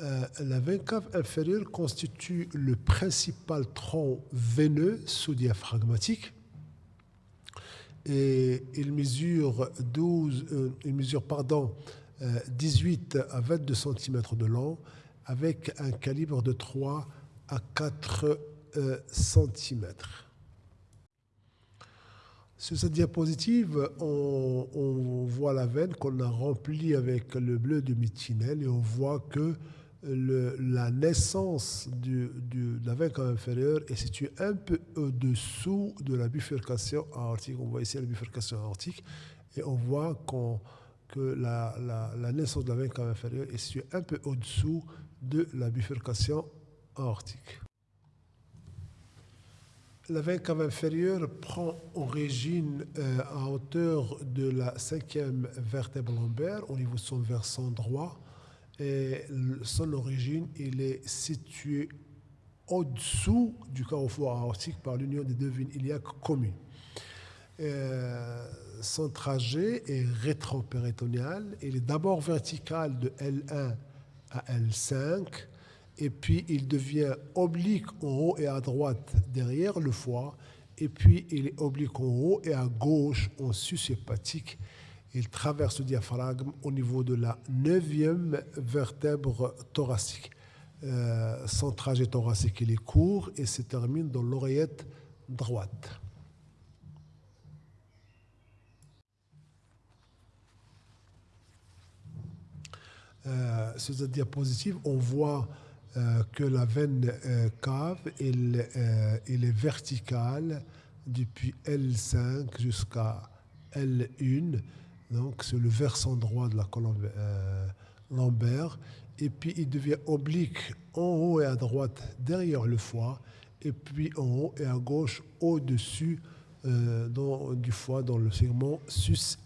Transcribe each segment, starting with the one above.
Euh, la veine cave inférieure constitue le principal tronc veineux sous-diaphragmatique et il mesure, 12, euh, mesure pardon, 18 à 22 cm de long avec un calibre de 3 à 4 cm. Sur cette diapositive, on, voit la veine qu'on a remplie avec le bleu de mitinel et on voit que la naissance de la veine inférieure est située un peu au-dessous de la bifurcation aortique. On voit ici la bifurcation aortique et on voit que la, naissance de la veine inférieure est située un peu au-dessous de la bifurcation aortique. La veine cave inférieure prend origine euh, à hauteur de la cinquième vertèbre lombaire au niveau de son versant droit. Et son origine, il est situé au-dessous du carrefour aortique par l'union des deux veines iliaques communes. Euh, son trajet est rétropéritonéal. Il est d'abord vertical de L1 à L5 et puis il devient oblique en haut et à droite derrière le foie, et puis il est oblique en haut et à gauche en sus hépatique. Il traverse le diaphragme au niveau de la neuvième vertèbre thoracique. Euh, son trajet thoracique est court et se termine dans l'oreillette droite. Euh, sur cette diapositive, on voit euh, que la veine cave, est verticale depuis L5 jusqu'à L1. Donc, c'est le versant droit de la colonne lombaire. Et puis, il devient oblique en haut et à droite derrière le foie. Et puis, en haut et à gauche au-dessus du foie dans le segment sus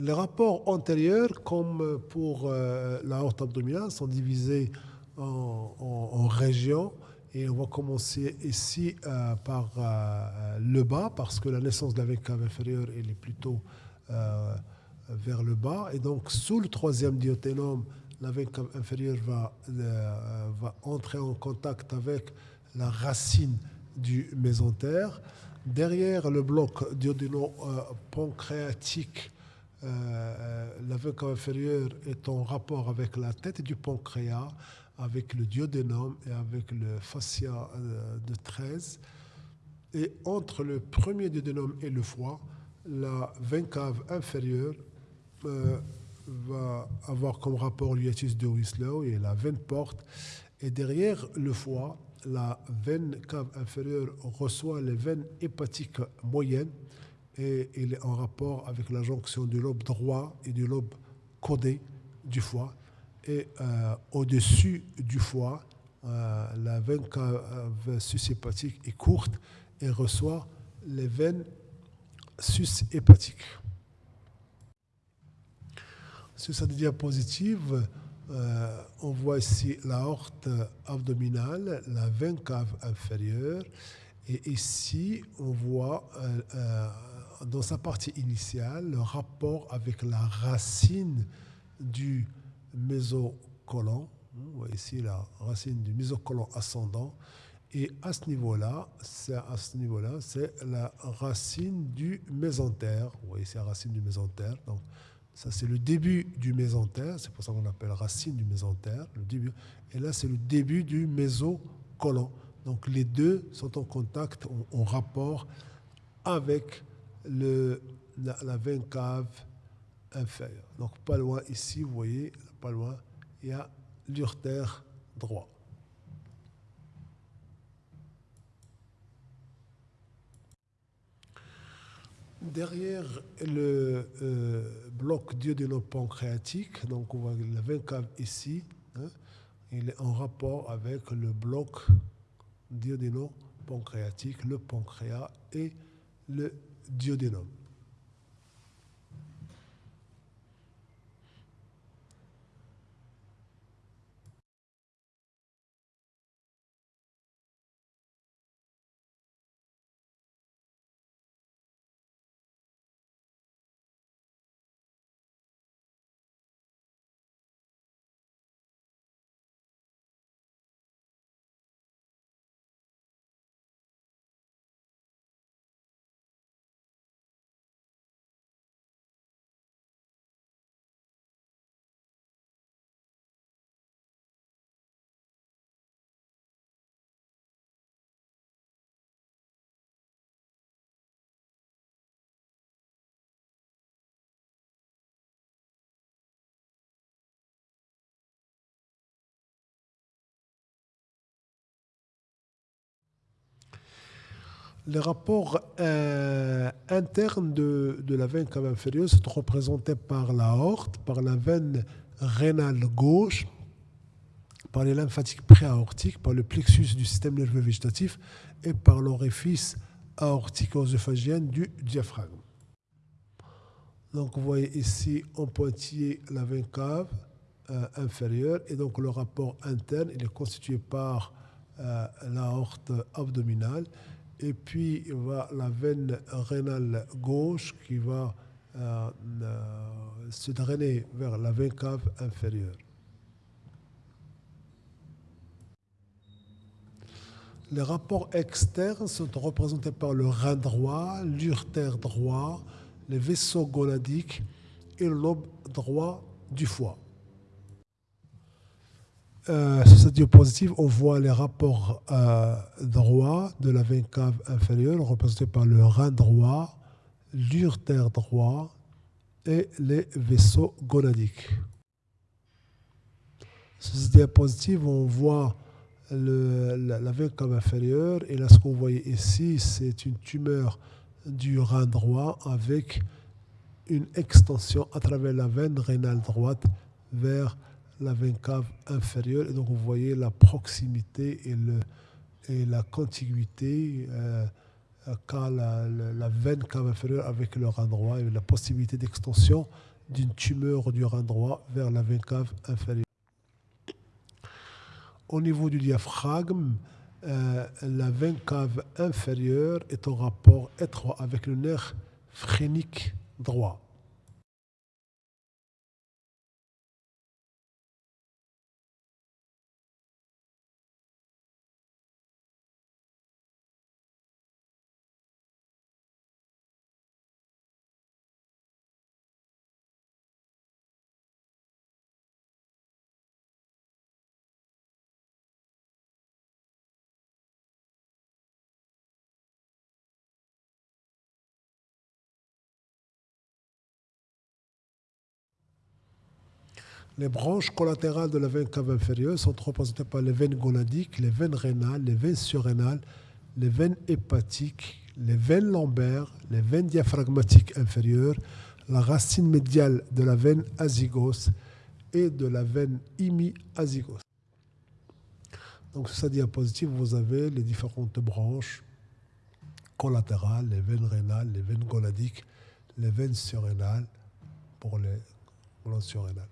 Les rapports antérieurs, comme pour euh, la horte abdominale, sont divisés en, régions. Et on va commencer ici euh, par euh, le bas, parce que la naissance de la veine cave inférieure est plutôt vers le bas. Et donc, sous le troisième diaténome, la veine cave inférieure va, entrer en contact avec la racine du mésentère. Derrière le bloc diodéno-pancréatique, la veine inférieure est en rapport avec la tête du pancréas, avec le duodénum et avec le fascia euh, de 13. Et entre le premier duodénum et le foie, la veine cave inférieure va avoir comme rapport l'hiatus de Wieslow et la veine porte Et derrière le foie, la veine cave inférieure reçoit les veines hépatiques moyennes et il est en rapport avec la jonction du lobe droit et du lobe codé du foie. Et euh, au-dessus du foie, euh, la veine cave sus-hépatique est courte et reçoit les veines sus-hépatiques. Sur cette diapositive, euh, on voit ici l'aorte abdominale, la veine cave inférieure, et ici on voit dans sa partie initiale le rapport avec la racine du mésocolon. Ici la racine du mésocolon ascendant. Et à ce niveau-là, c'est à ce niveau-là, c'est la racine du mésentère. Vous voyez ici la racine du mésentère. Donc, ça, c'est le début du mésentère, c'est pour ça qu'on l'appelle racine du mésentère, le début. Et là, c'est le début du mésocolon. Donc les deux sont en contact, en, rapport avec le, la, la, veine cave inférieure. Donc pas loin ici, vous voyez, pas loin, il y a l'urtère droit. Derrière le euh, bloc duodéno-pancréatique, donc on voit la veine cave ici, hein, il est en rapport avec le bloc duodéno-pancréatique, le pancréas et le 10ディナム Les rapports euh, internes de, la veine cave inférieure sont représentés par l'aorte, par la veine rénale gauche, par les lymphatiques préaortiques, par le plexus du système nerveux végétatif et par l'orifice aortico-œsophagien du diaphragme. Donc vous voyez ici en pointillé la veine cave euh, inférieure et donc le rapport interne il est constitué par euh, l'aorte abdominale et puis va la veine rénale gauche qui va euh, euh, se drainer vers la veine cave inférieure. Les rapports externes sont représentés par le rein droit, l'urtère droit, les vaisseaux gonadiques et le lobe droit du foie. Euh, sur cette diapositive, on voit les rapports euh, droits de la veine cave inférieure représentés par le rein droit, l'urtère droit et les vaisseaux gonadiques. Sur cette diapositive, on voit la, veine cave inférieure et là, ce qu'on voit ici, c'est une tumeur du rein droit avec une extension à travers la veine rénale droite vers la cave inférieure. Et donc, vous voyez la proximité et, le, la contiguïté euh, qu'a la, veine cave inférieure avec le rein droit et la possibilité d'extension d'une tumeur du rein droit vers la veine cave inférieure. Au niveau du diaphragme, euh, la veine cave inférieure est en rapport étroit avec le nerf phrénique droit. Les branches collatérales de la veine cave inférieure sont représentées par les veines gonadiques, les veines rénales, les veines surrénales, les veines hépatiques, les veines lombaires, les veines diaphragmatiques inférieures, la racine médiale de la veine azygos et de la veine imi-azygos. Donc sur cette diapositive, vous avez les différentes branches collatérales, les veines rénales, les veines gonadiques, les veines surrénales pour les glandes surrénales.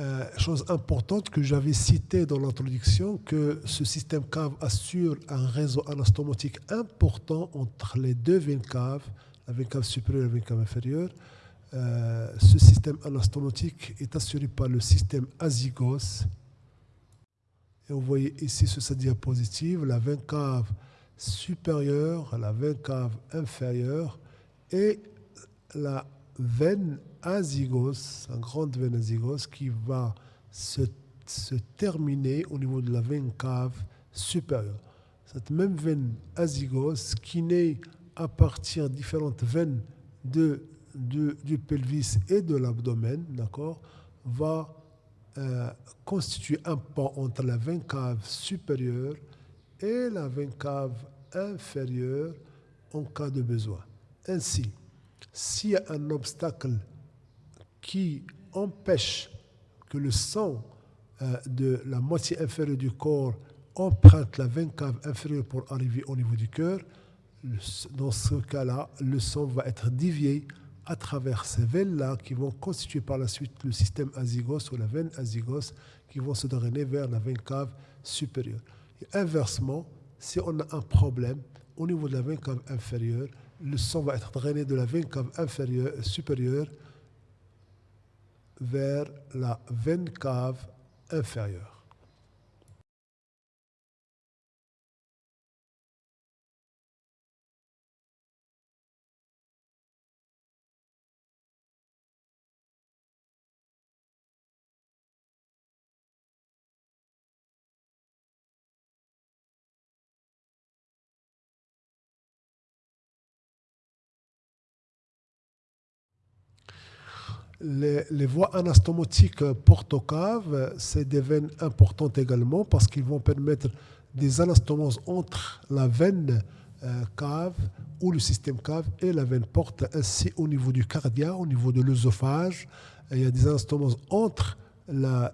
Euh, chose importante que j'avais citée dans l'introduction, que ce système cave assure un réseau anastomotique important entre les deux veines caves, la veine cave supérieure et la veine cave inférieure. Euh, ce système anastomotique est assuré par le système azygos. Et vous voyez ici sur cette diapositive la veine cave supérieure, la veine cave inférieure et la veine azygos, une grande veine azygos qui va se, terminer au niveau de la veine cave supérieure. Cette même veine azygos qui naît à partir de différentes veines du pelvis et de l'abdomen, d'accord, va euh, constituer un pont entre la veine cave supérieure et la veine cave inférieure en cas de besoin. Ainsi, s'il y a un obstacle qui empêche que le sang euh, de la moitié inférieure du corps emprunte la veine cave inférieure pour arriver au niveau du cœur, dans ce cas-là, le sang va être dévié à travers ces veines-là qui vont constituer par la suite le système azygos ou la veine azygos qui vont se drainer vers la veine cave supérieure. Inversement, si on a un problème au niveau de la veine cave inférieure, le sang va être drainé de la veine cave inférieure, supérieure vers la veine cave inférieure. Les, voies anastomotiques portocaves, c'est des veines importantes également parce qu'ils vont permettre des anastomoses entre la veine euh, cave ou le système cave et la veine porte, ainsi au niveau du cardia, au niveau de l'œsophage. Il y a des anastomoses entre la,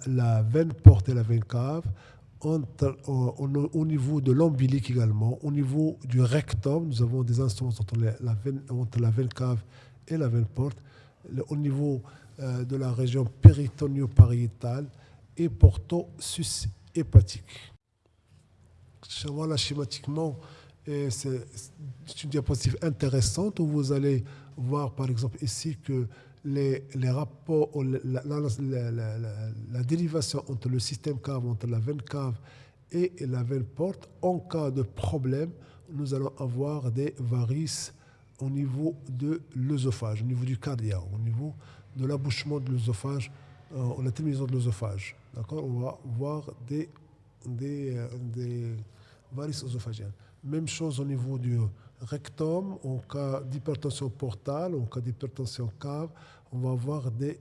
veine porte et la veine cave, au, niveau de l'ombilique également, au niveau du rectum, nous avons des anastomoses entre la veine cave et la veine porte au niveau euh, de la région péritonio-pariétale et porto-sus hépatique. Voilà schématiquement, c'est une diapositive intéressante où vous allez voir par exemple ici que les, les rapports, la, la, dérivation entre le système cave, entre la veine cave et la veine porte, en cas de problème, nous allons avoir des varices au niveau de l'œsophage, au niveau du cardia, au niveau de l'abouchement de l'œsophage, euh, la terminaison de l'œsophage. D'accord? On va voir des, euh, des varices œsophagiennes. Même chose au niveau du rectum, en cas d'hypertension portale, en cas d'hypertension cave, on va avoir des.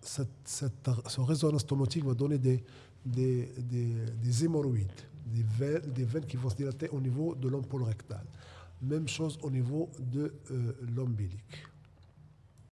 Cette, cette, ce résonance tomotique va donner des, des, des, des hémorroïdes, des veines, des veines qui vont se dilater au niveau de l'ampoule rectale. Même chose au niveau de euh, l'ombilique.